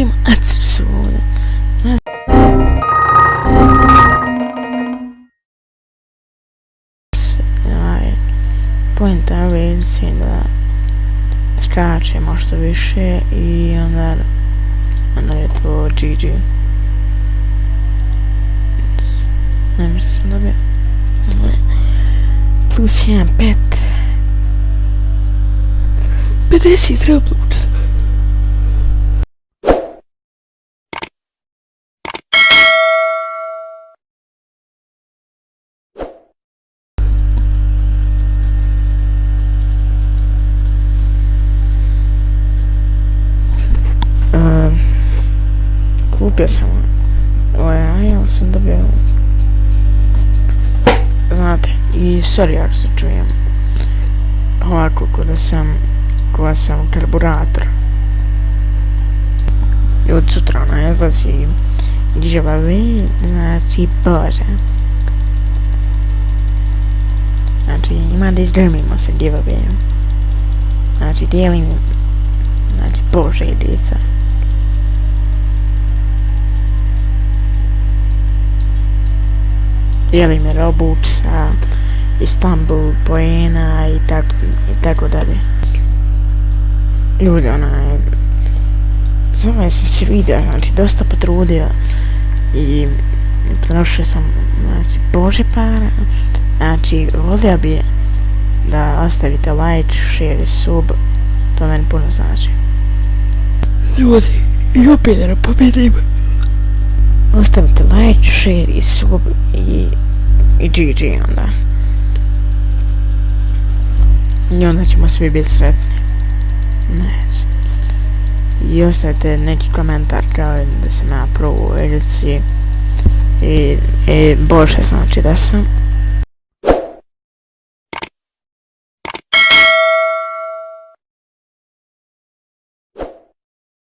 Ima acim su ovdje. Aj, Point je da skače možda više i onda onda je to GG. Ne mislim sam dobio. Plus 1, 5. 50 treba kupio sam ovaj ajel sam dobio znate i sorry ako se čujem. Ovako kada sam kada sam karburator. I od sutra ona izlazi giveaway znači bože. Znači ima da izgrmimo se giveaway znači dijelim znači bože i djeca. Me Robux, Istanbul, Poena i tako, i tako dalje. Ljudi, onaj, zove se se vidio, znači, dosta potrudio i potrošio sam, znači, bože para, znači, volio bi da ostavite like, share i sub, to meni puno znači. Ljudi, i opet pobjedim ostavite like, share i sub i, i GG onda. I onda ćemo svi biti sretni. Neće. I ostavite neki komentar kao da sam ja prvo u edici. I, i bože znači da sam.